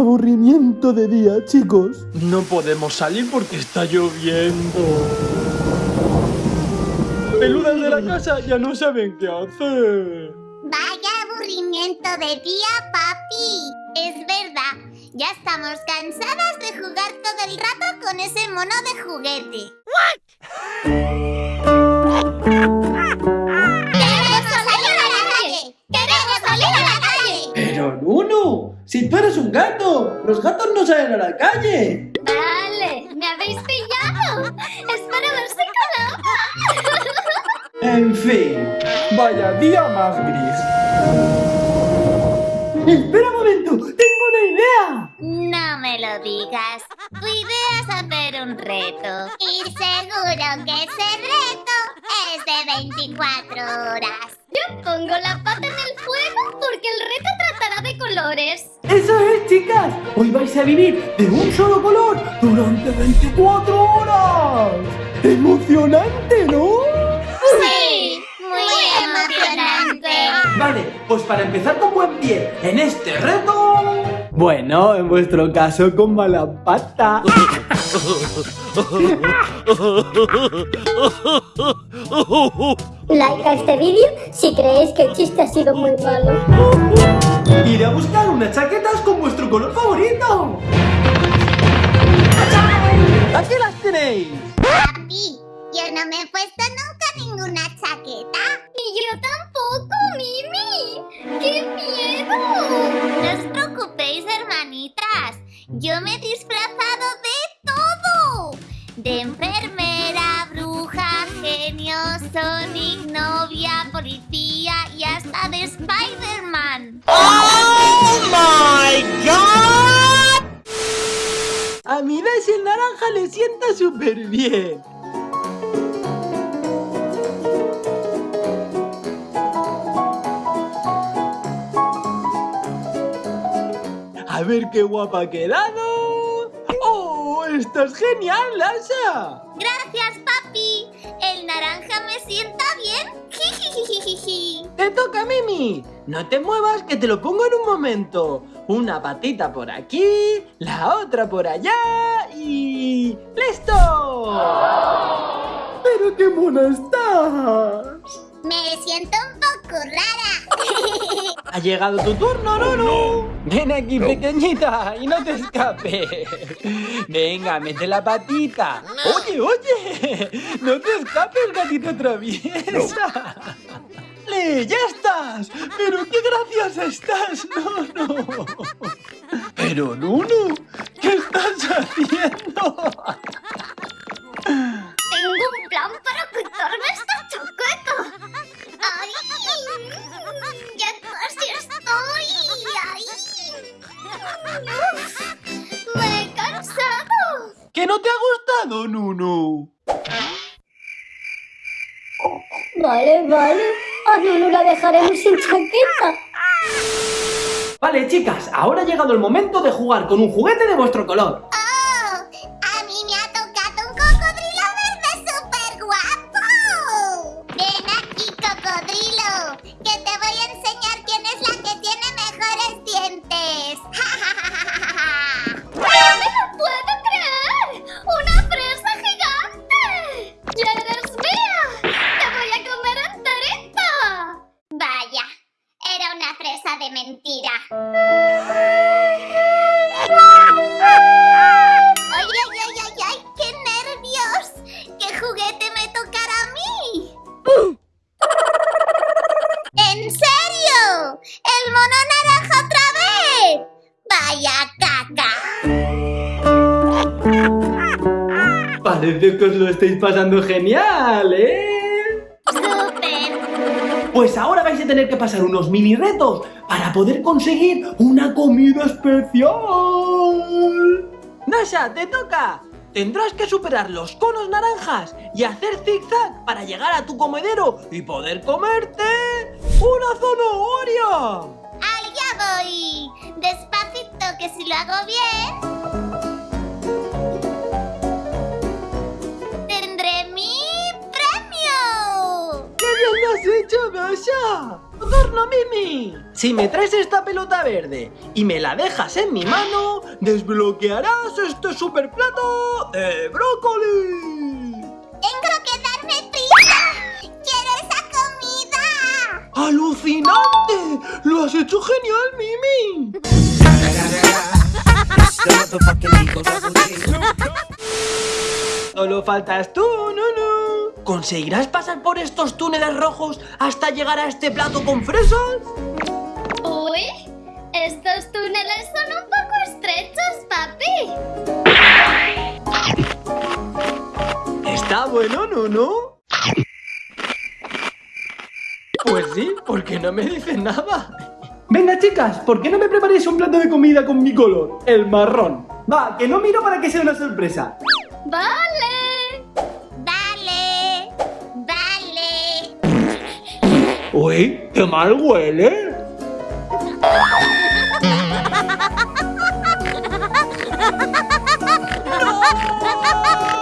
aburrimiento de día, chicos. No podemos salir porque está lloviendo. Peludas de la casa ya no saben qué hacer. Vaya aburrimiento de día, papi. Es verdad, ya estamos cansadas de jugar todo el rato con ese mono de juguete. ¡Queremos si tú eres un gato, los gatos no salen a la calle. Vale, me habéis pillado. Espero verse con En fin. Vaya día más gris. Espera un momento, tengo una idea. No me lo digas. Tu idea es hacer un reto. Y seguro que ese reto es de 24 horas. Yo pongo la pata en el colores. Eso es, chicas. Hoy vais a vivir de un solo color durante 24 horas. ¡Emocionante, ¿no? Sí, muy emocionante. Vale, pues para empezar con buen pie en este reto... Bueno, en vuestro caso con mala pata. Like a este vídeo si creéis que el chiste ha sido muy malo. Iré a buscar unas chaquetas con vuestro color favorito. ¡Aquí las tenéis! Papi, yo no me he puesto nunca ninguna chaqueta. Y yo tampoco, Mimi. ¡Qué miedo! No os preocupéis, hermanitas. Yo me he genio, Sonic, novia, policía y hasta de Spider-Man. A mí ese naranja le sienta súper bien. A ver qué guapa ha quedado. ¡Oh! ¡Estás genial, Lasha! Gracias. El naranja me sienta bien. Jijijijiji. ¡Te toca, Mimi! No te muevas que te lo pongo en un momento. Una patita por aquí, la otra por allá y... ¡Listo! ¡Pero qué mona estás! Me siento un poco rara. Ha llegado tu turno, Nunu. Ven aquí, pequeñita, y no te escapes. Venga, mete la patita. Oye, oye, no te escapes, gatita traviesa. ¡Le, ya estás! ¡Pero qué graciosa estás, Nunu! Pero, Nunu, ¿qué estás haciendo? Me he cansado. ¿Que no te ha gustado, Nunu? Vale, vale. A Nunu la dejaremos sin chaqueta. Vale, chicas, ahora ha llegado el momento de jugar con un juguete de vuestro color. ¡Vaya caca! Parece que os lo estáis pasando genial, ¿eh? ¡Súper! Pues ahora vais a tener que pasar unos mini retos para poder conseguir una comida especial. Nasha, te toca. Tendrás que superar los conos naranjas y hacer zigzag para llegar a tu comedero y poder comerte una zanahoria. ¡Allá voy! Despacito, que si lo hago bien... ¡Tendré mi premio! ¡Qué bien lo has Masha! ¡Adorno Mimi! Si me traes esta pelota verde y me la dejas en mi mano, desbloquearás este super plato de brócoli. Tengo que darme prisa. ¡Quiero esa comida! ¡Alucinante! ¡Lo has hecho genial, Mimi! Solo faltas tú, Nunu. ¿Conseguirás pasar por estos túneles rojos hasta llegar a este plato con fresas? Uy, estos túneles son un poco estrechos, papi. ¿Está bueno, Nunu? Pues sí, porque no me dice nada. Venga, chicas, ¿por qué no me preparáis un plato de comida con mi color? El marrón. Va, que no miro para que sea una sorpresa. Vale. Dale. Dale. Uy, qué mal huele.